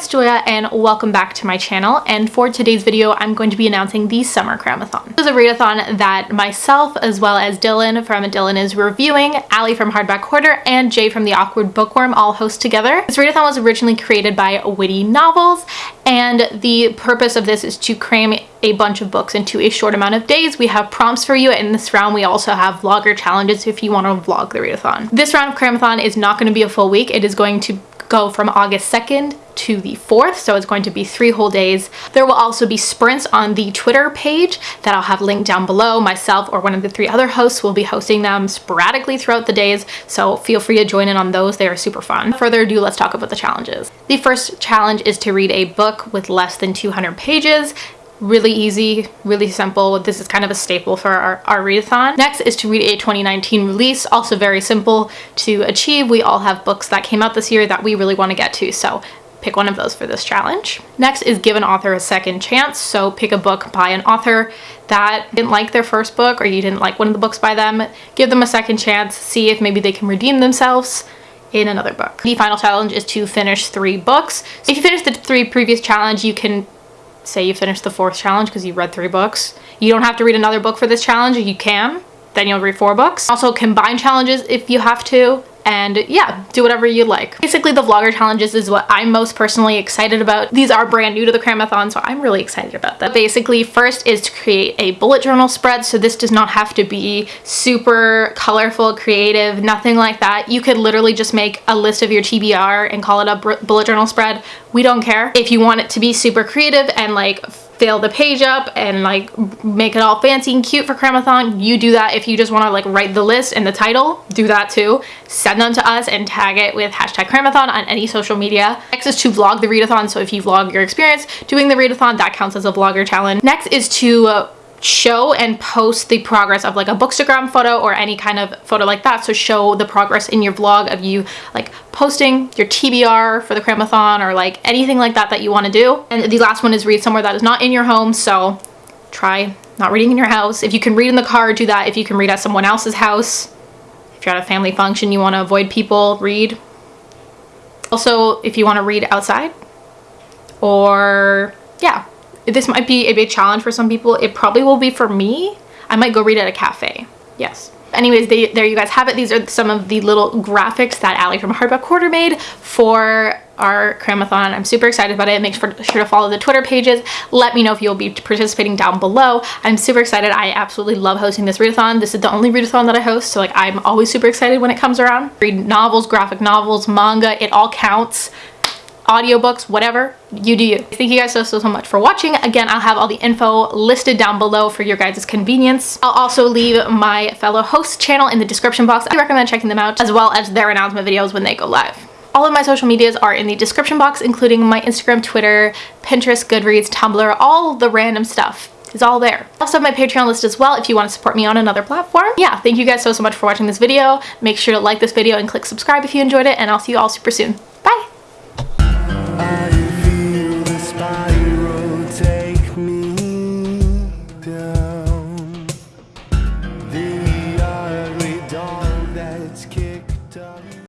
it's Julia and welcome back to my channel and for today's video I'm going to be announcing the Summer Cramathon. This is a readathon that myself as well as Dylan from Dylan is Reviewing, Ali from Hardback Hoarder, and Jay from The Awkward Bookworm all host together. This readathon was originally created by Witty Novels and the purpose of this is to cram a bunch of books into a short amount of days. We have prompts for you and in this round we also have vlogger challenges if you want to vlog the readathon. This round of Cramathon is not going to be a full week. It is going to go from August 2nd to the 4th, so it's going to be three whole days. There will also be sprints on the Twitter page that I'll have linked down below. Myself or one of the three other hosts will be hosting them sporadically throughout the days, so feel free to join in on those. They are super fun. Further ado, let's talk about the challenges. The first challenge is to read a book with less than 200 pages really easy, really simple. This is kind of a staple for our, our readathon. Next is to read a 2019 release, also very simple to achieve. We all have books that came out this year that we really want to get to, so pick one of those for this challenge. Next is give an author a second chance. So pick a book by an author that didn't like their first book or you didn't like one of the books by them. Give them a second chance, see if maybe they can redeem themselves in another book. The final challenge is to finish three books. So if you finish the three previous challenge, you can say you finished the fourth challenge because you read three books. You don't have to read another book for this challenge. You can. Then you'll read four books. Also combine challenges if you have to and yeah, do whatever you like. Basically, the vlogger challenges is what I'm most personally excited about. These are brand new to the Cramathon, so I'm really excited about that. Basically, first is to create a bullet journal spread, so this does not have to be super colorful, creative, nothing like that. You could literally just make a list of your TBR and call it a bullet journal spread. We don't care. If you want it to be super creative and like fill the page up and like make it all fancy and cute for Cramathon, you do that. If you just want to like write the list and the title, do that too. Send them to us and tag it with hashtag Cramathon on any social media. Next is to vlog the readathon. So if you vlog your experience doing the readathon, that counts as a vlogger challenge. Next is to uh, show and post the progress of like a bookstagram photo or any kind of photo like that. So show the progress in your vlog of you like posting your TBR for the cramathon or like anything like that that you want to do. And the last one is read somewhere that is not in your home so try not reading in your house. If you can read in the car do that. If you can read at someone else's house if you're at a family function you want to avoid people read. Also if you want to read outside or yeah this might be a big challenge for some people. It probably will be for me. I might go read at a cafe. Yes. Anyways, they, there you guys have it. These are some of the little graphics that Ali from Hardback Hoarder made for our Cramathon. I'm super excited about it. Make sure, sure to follow the Twitter pages. Let me know if you'll be participating down below. I'm super excited. I absolutely love hosting this readathon. This is the only readathon that I host, so like I'm always super excited when it comes around. Read novels, graphic novels, manga, it all counts audiobooks, whatever, you do you. Thank you guys so, so, so much for watching. Again, I'll have all the info listed down below for your guys' convenience. I'll also leave my fellow host channel in the description box. I recommend checking them out as well as their announcement videos when they go live. All of my social medias are in the description box, including my Instagram, Twitter, Pinterest, Goodreads, Tumblr, all the random stuff is all there. I also have my Patreon list as well if you want to support me on another platform. Yeah, thank you guys so, so much for watching this video. Make sure to like this video and click subscribe if you enjoyed it, and I'll see you all super soon.